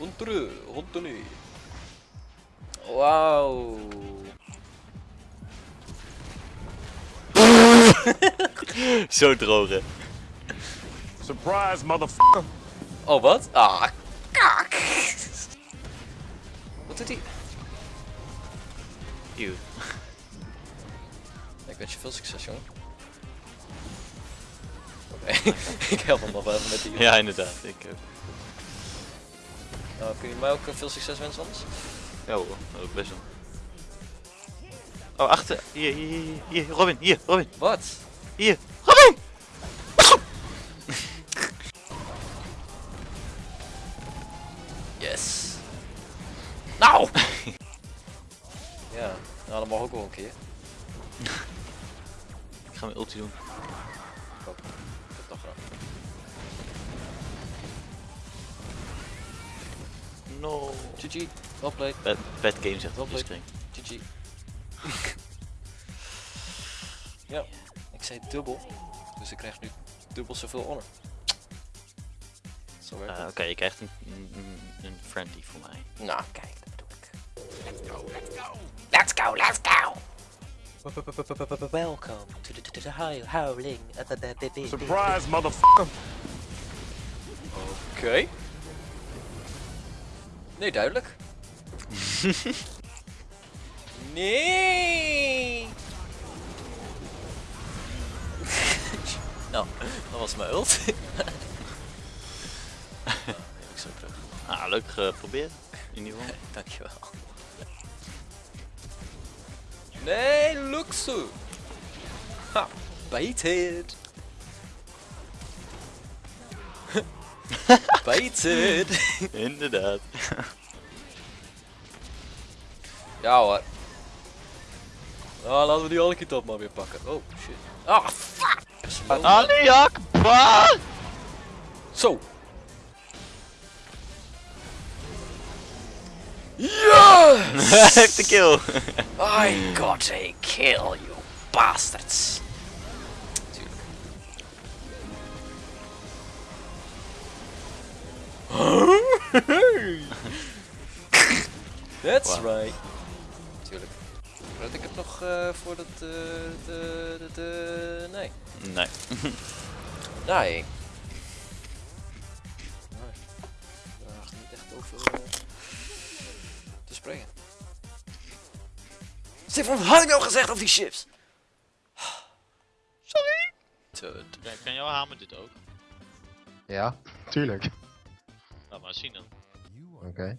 Hunter, hunter nu. Wauw. Zo droog hè. Surprise, motherfucker. Oh, wat? Ah, kak. Wat doet hij? Eeuw. Ik wens je veel succes, jongen. Oké, ik help hem nog wel even met die. Ja, inderdaad. Ik, eh, Nou, kun je mij ook eh, veel succes wensen anders? ja hoor, ook best wel. Oh, achter. Hier, hier, hier, hier, Robin, hier, Robin, Wat? hier. Robin! Yes. Nou! ja, nou, dat mag ook wel een keer. Ik ga mijn ulti doen. No. GG, well played. Bad, bad game zegt Wel op de screen. GG. ja, ik zei dubbel. Dus ik krijg nu dubbel zoveel honor. Zo werkt Eh. Oké, je krijgt een, een, een friendly voor mij. Nou, kijk, dat bedoel ik. Let's go, let's go! Welcome to the, to the howl- howling. uh, the- the- the- Surprise, motherfucker. Oké. Nee, duidelijk. nee! nou, dat was mijn ult. ik zo terug. Ah, leuk geprobeerd. In ieder geval. Dankjewel. Nee, luxe! Ha, baited! baited! Inderdaad. Ja hoor. Nou, laten we die alle top maar weer pakken. Oh, shit. Ah, fuck! Ali Akbar! Zo! Yes! Hij heeft de kill. I got a kill, you bastards! That's Wow. right. Tuurlijk. Voordat ik het nog uh, voor dat... eh, de, de, de, nee. Nee. Nee. Nee. Daar is niet echt over eh, te spreken. Stefan, wat had ik nou gezegd over die chips? Sorry. Tut. kan jouw hamer dit ook? Ja, tuurlijk. Laat maar zien dan. Oké. Okay.